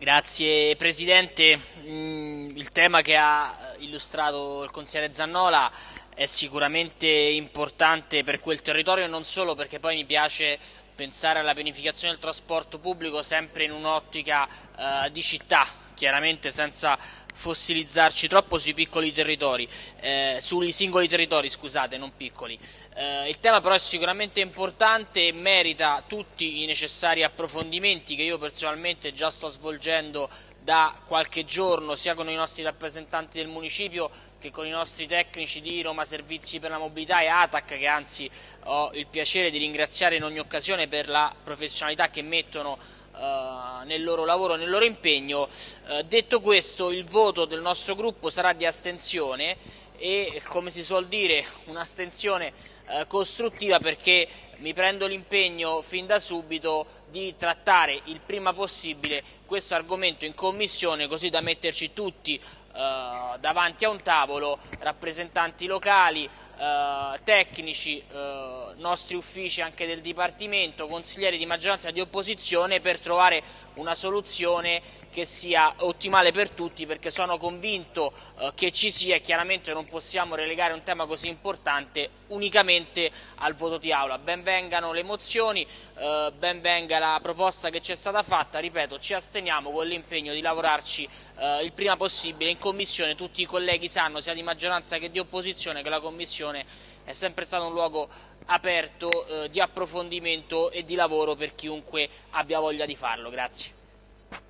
Grazie Presidente, mm, il tema che ha illustrato il consigliere Zannola è sicuramente importante per quel territorio non solo perché poi mi piace pensare alla pianificazione del trasporto pubblico sempre in un'ottica eh, di città, chiaramente senza fossilizzarci troppo sui piccoli territori, eh, sui singoli territori, scusate, non piccoli. Eh, il tema però è sicuramente importante e merita tutti i necessari approfondimenti che io personalmente già sto svolgendo da qualche giorno sia con i nostri rappresentanti del municipio che con i nostri tecnici di Roma Servizi per la Mobilità e ATAC che anzi ho il piacere di ringraziare in ogni occasione per la professionalità che mettono eh, nel loro lavoro, nel loro impegno. Uh, detto questo, il voto del nostro gruppo sarà di astensione e, come si suol dire, un'astensione uh, costruttiva perché mi prendo l'impegno fin da subito di trattare il prima possibile questo argomento in commissione così da metterci tutti davanti a un tavolo, rappresentanti locali, eh, tecnici, eh, nostri uffici anche del Dipartimento, consiglieri di maggioranza e di opposizione per trovare una soluzione che sia ottimale per tutti perché sono convinto eh, che ci sia e chiaramente non possiamo relegare un tema così importante unicamente al voto di aula. Benvengano le mozioni, eh, benvenga la proposta che ci è stata fatta, ripeto ci asteniamo con l'impegno di lavorarci eh, il prima possibile in Commissione, tutti i colleghi sanno sia di maggioranza che di opposizione che la Commissione è sempre stato un luogo aperto eh, di approfondimento e di lavoro per chiunque abbia voglia di farlo. Grazie.